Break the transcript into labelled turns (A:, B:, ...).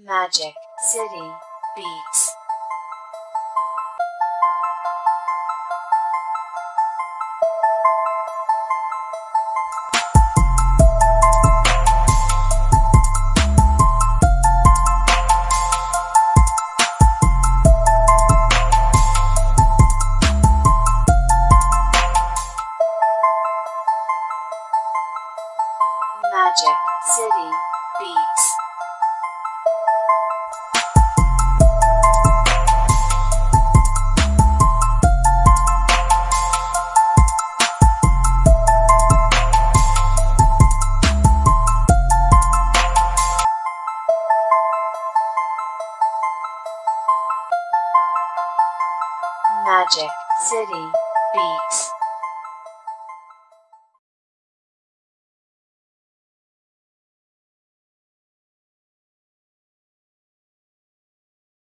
A: Magic City Beats. Magic City Beats. Magic City Beats.